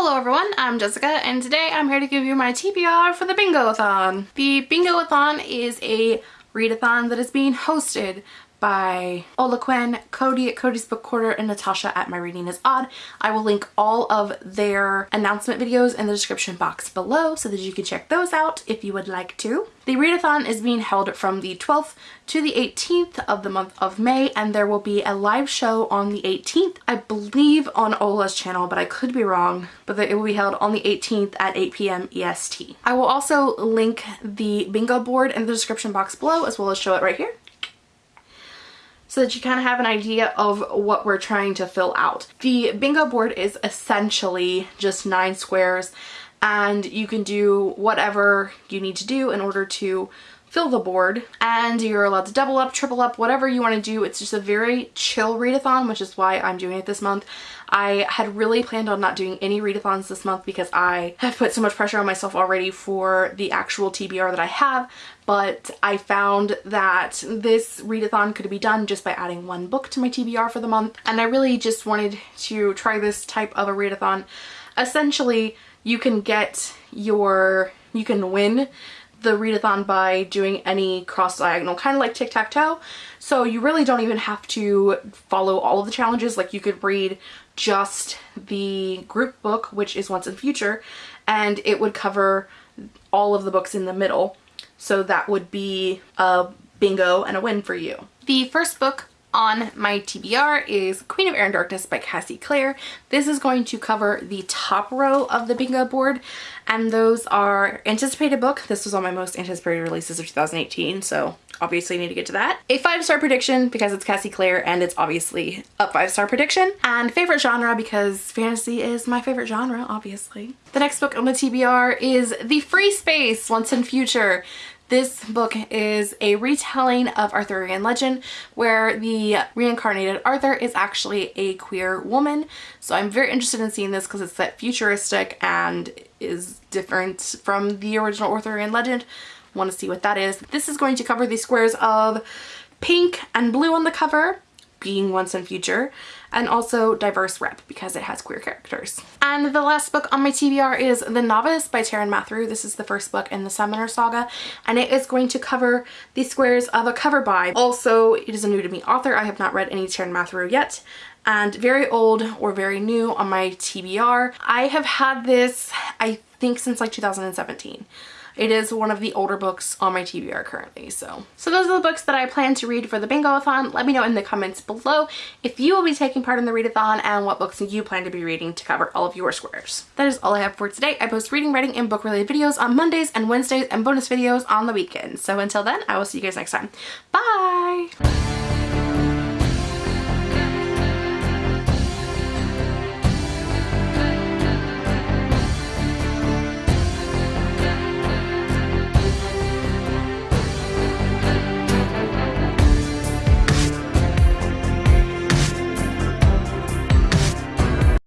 Hello everyone, I'm Jessica and today I'm here to give you my TBR for the Bingo-a-thon. The Bingo-a-thon is a readathon that is being hosted by Ola Quinn, Cody at Cody's Book Corner, and Natasha at My Reading is Odd. I will link all of their announcement videos in the description box below so that you can check those out if you would like to. The readathon is being held from the 12th to the 18th of the month of May and there will be a live show on the 18th, I believe on Ola's channel, but I could be wrong, but it will be held on the 18th at 8 p.m. EST. I will also link the bingo board in the description box below as well as show it right here so that you kind of have an idea of what we're trying to fill out. The bingo board is essentially just nine squares and you can do whatever you need to do in order to fill the board and you're allowed to double up, triple up, whatever you want to do. It's just a very chill readathon, which is why I'm doing it this month. I had really planned on not doing any readathons this month because I have put so much pressure on myself already for the actual TBR that I have, but I found that this readathon could be done just by adding one book to my TBR for the month, and I really just wanted to try this type of a readathon. Essentially, you can get your, you can win the readathon by doing any cross diagonal, kind of like tic-tac-toe. So you really don't even have to follow all of the challenges. Like you could read just the group book, which is Once and Future, and it would cover all of the books in the middle. So that would be a bingo and a win for you. The first book on my TBR is Queen of Air and Darkness by Cassie Clare. This is going to cover the top row of the bingo board and those are anticipated book. This was on my most anticipated releases of 2018 so obviously need to get to that. A five star prediction because it's Cassie Clare and it's obviously a five star prediction. And favorite genre because fantasy is my favorite genre obviously. The next book on the TBR is The Free Space Once and Future. This book is a retelling of Arthurian legend where the reincarnated Arthur is actually a queer woman. So I'm very interested in seeing this because it's that futuristic and is different from the original Arthurian legend. Want to see what that is. This is going to cover the squares of pink and blue on the cover being once and future and also diverse rep because it has queer characters. And the last book on my TBR is The Novice by Taran Matharu. This is the first book in the Summoner Saga and it is going to cover the squares of a cover by. Also, it is a new to me author. I have not read any Taran Matharu yet and very old or very new on my TBR. I have had this, I think since like 2017. It is one of the older books on my TBR currently, so. So those are the books that I plan to read for the Bingo-a-thon. Let me know in the comments below if you will be taking part in the readathon and what books you plan to be reading to cover all of your squares. That is all I have for today. I post reading, writing, and book-related videos on Mondays and Wednesdays and bonus videos on the weekends. So until then, I will see you guys next time. Bye!